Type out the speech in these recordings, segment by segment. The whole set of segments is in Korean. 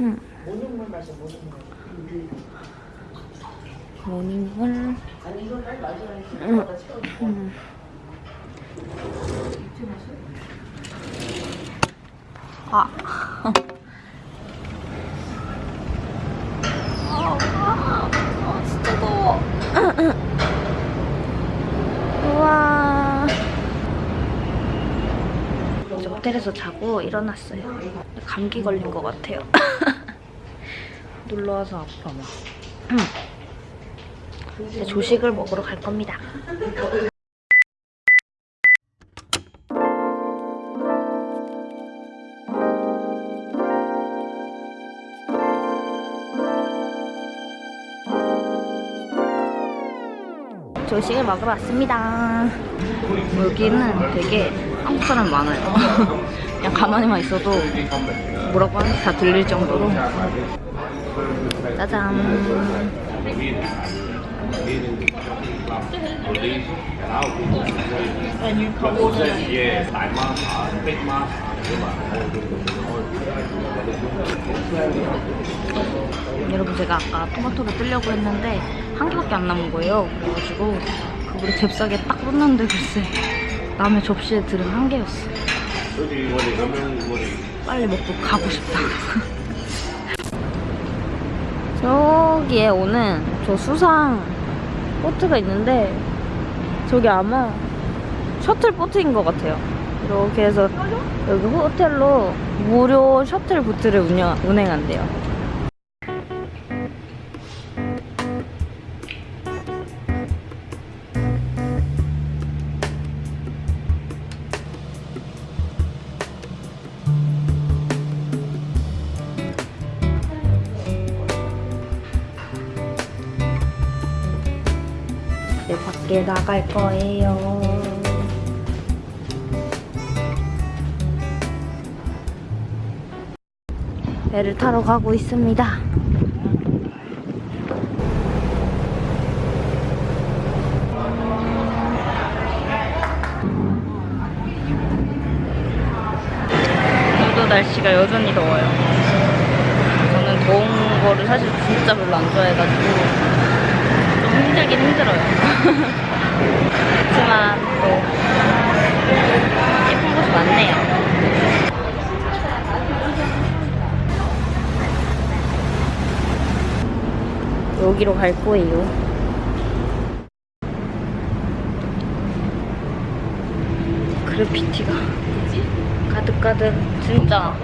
모닝물 마셔 모닝물. 모닝물. 아니 이거 빨리 마셔야지. 응. 음. 아. 아, 호텔에서 자고 일어났어요. 감기 걸린 것 같아요. 놀러 와서 아파 막. 이제 조식을 먹으러 갈 겁니다. 조식을 먹으러 왔습니다. 여기는 되게 한국 사람 많아요. 그냥 가만히만 있어도 뭐라고 하는지 다 들릴 정도로. 짜잔. 여러분 제가 아까 토마토를 뜨려고 했는데 한 개밖에 안 남은 거예요. 그래가지고 그거를 잽싸게 딱 꽂는데 글쎄 남의 접시에 들은 한 개였어. 빨리 먹고 가고 싶다. 저기에 오는 저 수상 보트가 있는데 저기 아마 셔틀 보트인 것 같아요. 이렇게 해서 여기 호텔로 무료 셔틀 보트를 운영, 운행한대요. 밖에 나갈 거예요. 배를 타러 가고 있습니다. 오늘도 날씨가 여전히 더워요. 저는 더운 거를 사실 진짜 별로 안 좋아해가지고 좀 힘들긴 힘들어요. 그렇지만 또 예쁜 곳이 많네요. 여기로 갈 거예요. 그래피티가 가득가득 진짜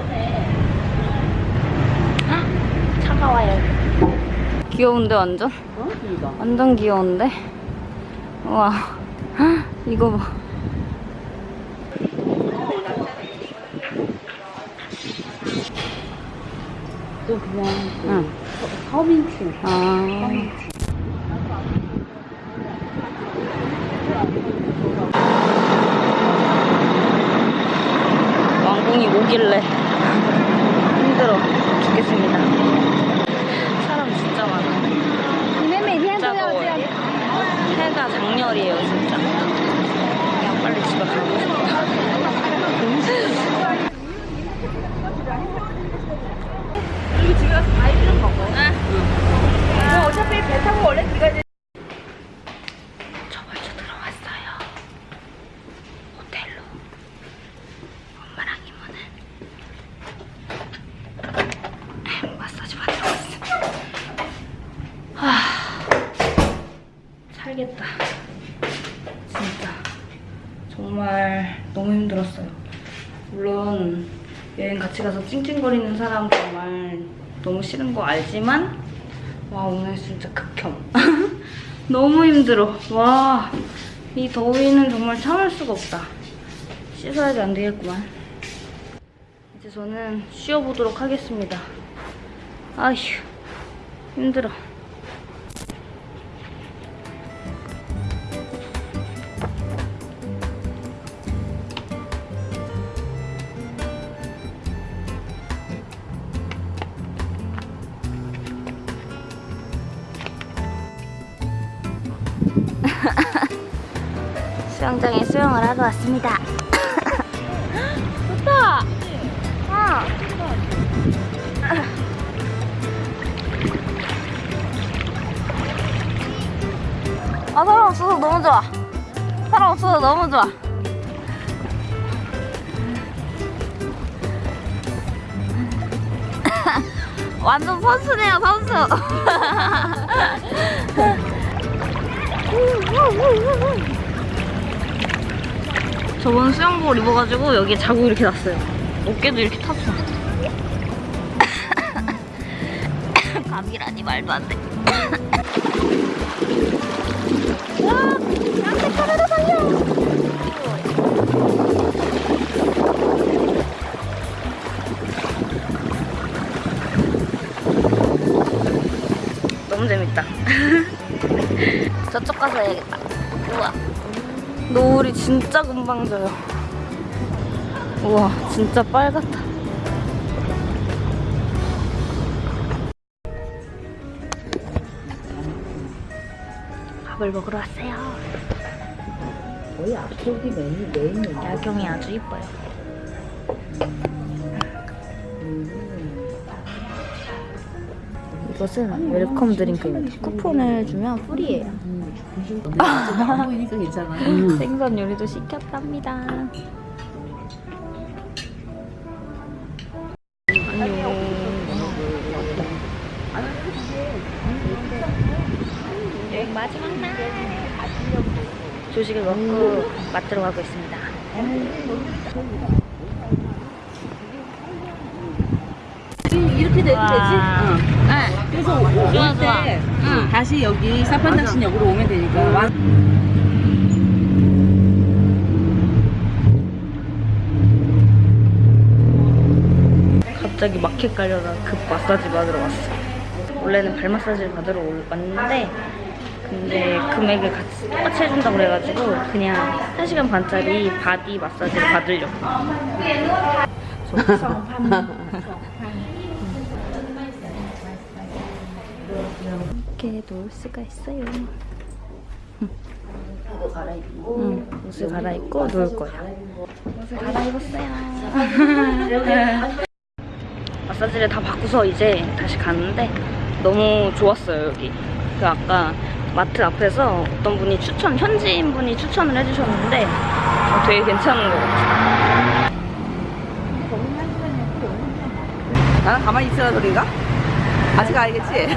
헉, 차가워요. 귀여운데 완전? 어? 완전 귀여운데? 헉, 이거 봐 또 그냥 그 응. 서- 서민층. 아. 왕궁이 오길래 힘들어 죽겠습니다. 사람 진짜 많아. 진짜 더워요. 해가 장렬이에요, 진짜. 그냥 빨리 집에 가고 싶다. 여기 집에 가서 과일좀 먹어. 응. 너 어차피 배 타고 원래 네가 이제 저 벌써 들어왔어요. 호텔로. 엄마랑 이모는 마사지 받으러 왔어. 하, 살겠다. 진짜. 정말 너무 힘들었어요. 물론 여행 같이 가서 찡찡거리는 사람 정말 너무 싫은 거 알지만 와 오늘 진짜 극혐. 너무 힘들어. 와 이 더위는 정말 참을 수가 없다. 씻어야지 안 되겠구만. 이제 저는 쉬어보도록 하겠습니다. 아휴 힘들어 수영장에 수영을 하러 왔습니다. 좋다! 어. 아 사람 없어서 너무 좋아. 사람 없어서 너무 좋아. 완전 선수네요 선수. 저번 수영복을 입어가지고 여기에 자국 이렇게 났어요. 어깨도 이렇게 탔어. 감이라니 말도 안 돼. 와, 나한테 카메라 살려. 너무 재밌다. 저쪽 가서 해야겠다. 우와. 노을이 진짜 금방 져요. 우와, 진짜 빨갛다. 밥을 먹으러 왔어요. 거의 앞쪽이 메인, 메인이야. 야경이 아주 이뻐요. 이것은 welcome drink입니다. 쿠폰을 주면 free예요. 안 보이니까 괜찮아. 생선 요리도 시켰답니다. 여행 마지막 날 조식을 먹고 마트로 가고 있습니다. 이렇게 와. 되지? 응. 네. 그래서 좋아, 올 좋아. 때 응. 다시 여기 사판탁신역으로 오면 되니까. 와. 갑자기 마켓 가려다 급 마사지 받으러 왔어. 원래는 발 마사지를 받으러 올- 왔는데 근데 금액을 같이 똑같이 해준다고 그래가지고 그냥 1시간 반짜리 바디 마사지를 받으려고. 이렇게 놓을 수가 있어요. 응, 옷을 갈아입고 놓을 거야. 옷을 갈아입었어요. 마사지를 다 받고서 이제 다시 가는데 너무 좋았어요 여기. 그 아까 마트 앞에서 어떤 분이 추천 현지인 분이 추천을 해주셨는데 어, 되게 괜찮은 것 같아요. 나는 가만히 있으라 소리가? 아직 알겠지?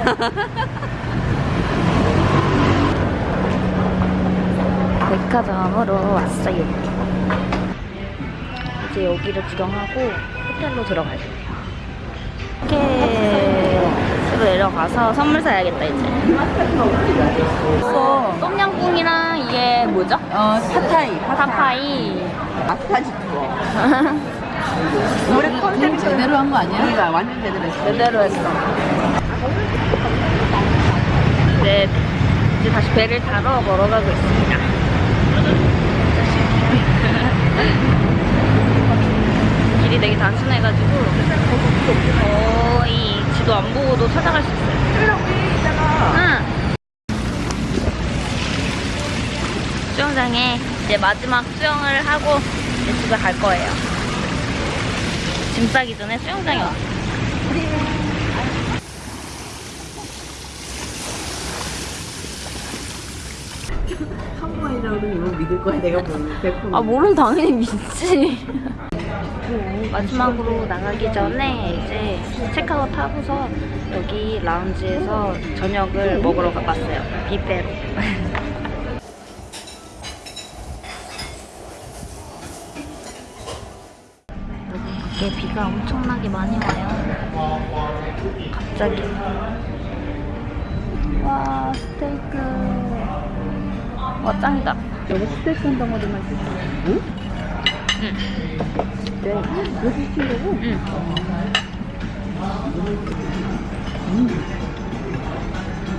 백화점으로 왔어요. 이제 여기를 구경하고 호텔로 들어가야 돼요. 이렇게로 내려가서 선물 사야겠다 이제. 없어. 똠양꿍이랑 이게 뭐죠? 어, 파타이. 파파이. 마사지 투어. 올해 컨셉이 제대로 한 거 아니야? 그러니까 완전 제대로 했어. 제대로 했어. 네, 이제 다시 배를 타러 걸어가고 있습니다. 길이 되게 단순해가지고 거의 지도 안 보고도 찾아갈 수 있어요. 응. 수영장에 이제 마지막 수영을 하고 이제 집에 갈 거예요. 짐 싸기 전에 수영장에 왔어요. 한국인이라고 이거 믿을 거야, 내가 보는 100%. 아 모르면 당연히 믿지 마지막으로 나가기 전에 이제 체크아웃 하고서 여기 라운지에서 저녁을 먹으러 갔어요 뷔페로 여기 밖에 비가 엄청나게 많이 와요 갑자기 와 스테이크 와 짱이다 여기 스테이크 한 덩어리만 주세요. 응? 응. 네. 이거 시키려고? 응.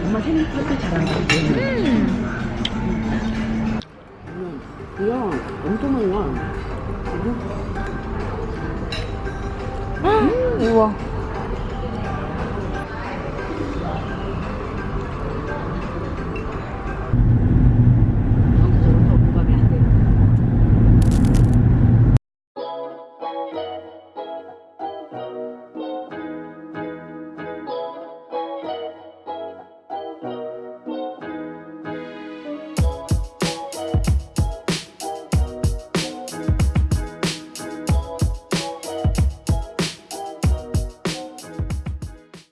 엄마 생각할 잘한다. 음. 응. 이거 엄청 많이 와. 우와.